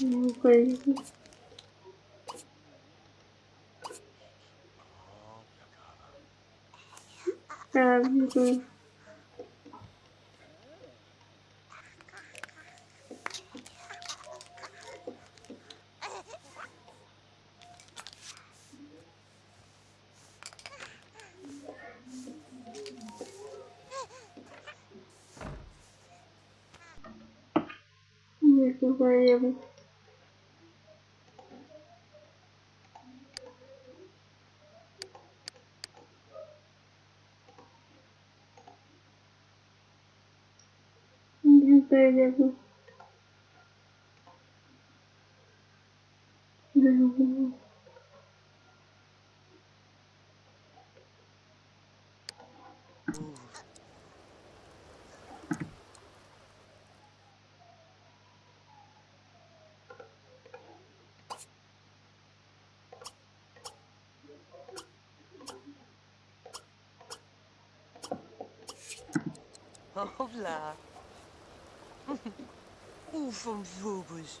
Ну, конечно. А, угу. Thank you very much. meu. Olá. Ufam-vubos.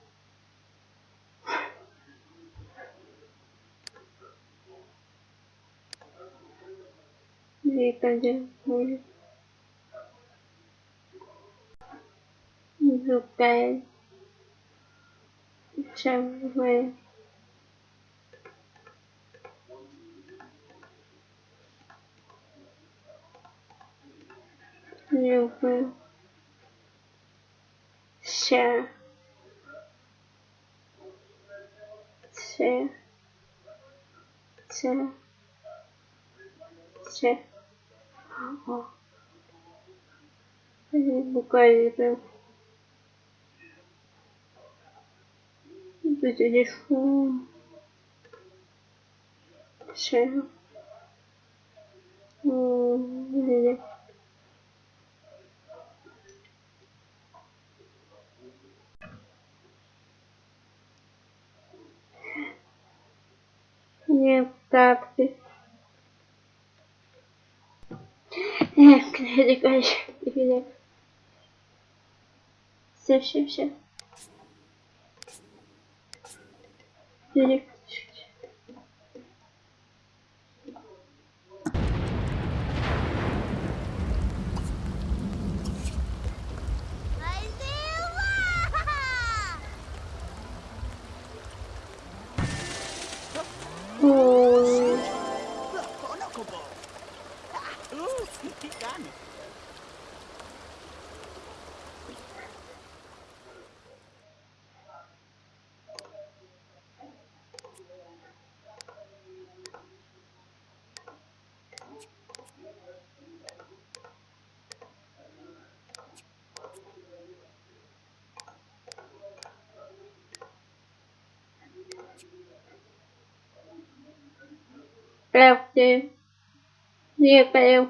feita tá de agulha do pé chave Yuba Xé Xé Xé Xé Букаиры. Телефон. Шея. Не так ты. Hadi karşı dibine. Sırf şıp şıp. Dedik. правде, левая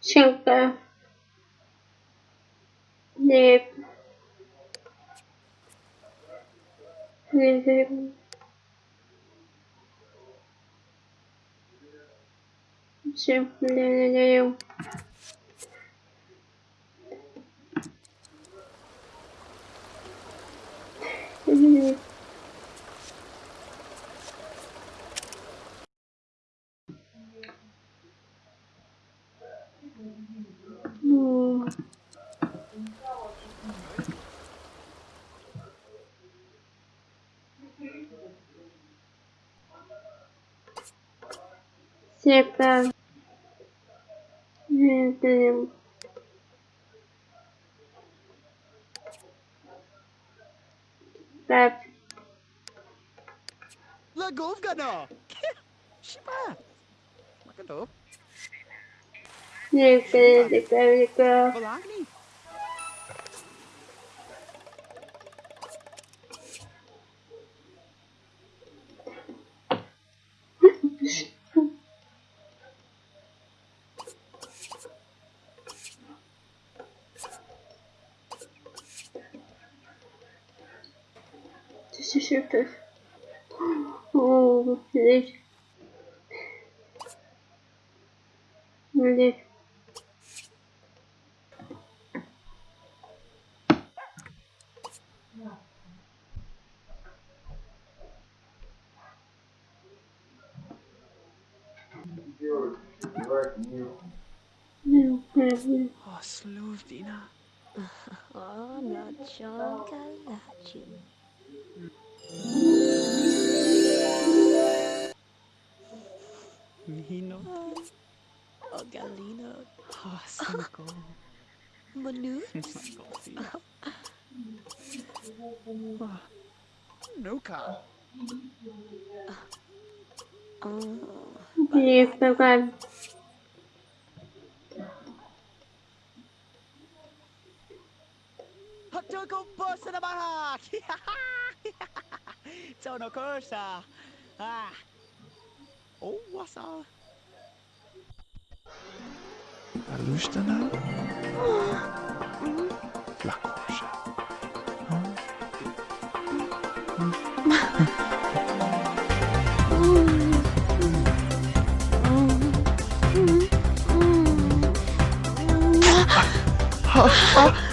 щека, лев, левый. Все, No... Cerca. Entre... Cerca. Lagovgana! Shima! Magandang. You you This is super. Oh, this. This. Jasmine. Oh, sleuth, Dina. oh, not chocolate. Mino. Oh, Galino. Oh, Cinco. Manu. oh, Nuka. Oh. Yes, no Duco busta na barraca! It's on a course. Ah! Oh, what's up? Aluštana? Lakože. Oh, ah! oh. Ah!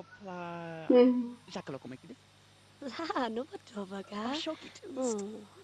Topla. Mm. Jack a o l o c o o m o é que diz? Lá, no Batuba, cara. Choque. t u m